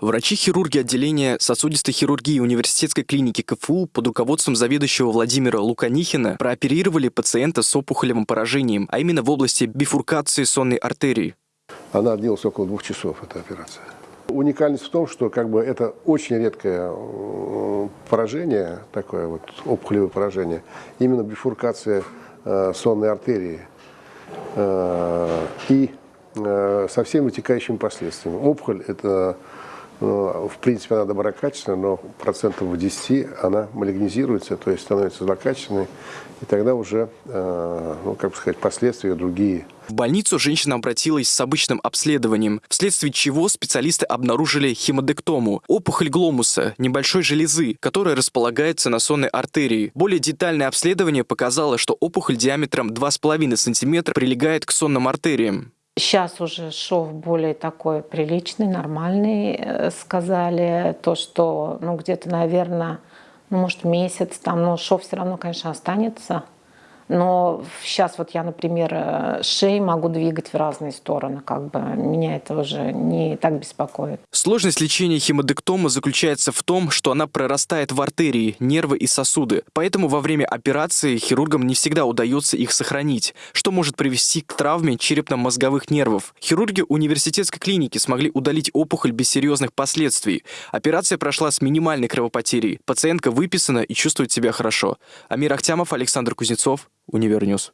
Врачи-хирурги отделения сосудистой хирургии университетской клиники КФУ под руководством заведующего Владимира Луканихина прооперировали пациента с опухолевым поражением, а именно в области бифуркации сонной артерии. Она длилась около двух часов, эта операция. Уникальность в том, что как бы это очень редкое э, поражение, такое вот опухолевое поражение, именно бифуркация э, сонной артерии э, и э, со всеми вытекающими последствиями. Опухоль – это ну, в принципе, она доброкачественная, но процентов в 10 она малигнизируется, то есть становится злокачественной, и тогда уже, э, ну, как бы сказать, последствия другие. В больницу женщина обратилась с обычным обследованием, вследствие чего специалисты обнаружили хемодектому – опухоль гломуса, небольшой железы, которая располагается на сонной артерии. Более детальное обследование показало, что опухоль диаметром 2,5 см прилегает к сонным артериям. Сейчас уже шов более такой приличный, нормальный, э, сказали. То, что, ну, где-то, наверное, ну, может, месяц там, но шов все равно, конечно, останется. Но сейчас вот я, например, э, шеи могу двигать в разные стороны, как бы меня это уже не так беспокоит. Сложность лечения хемодектома заключается в том, что она прорастает в артерии, нервы и сосуды. Поэтому во время операции хирургам не всегда удается их сохранить, что может привести к травме черепно-мозговых нервов. Хирурги университетской клиники смогли удалить опухоль без серьезных последствий. Операция прошла с минимальной кровопотерей. Пациентка выписана и чувствует себя хорошо. Амир Ахтямов, Александр Кузнецов, Univer News.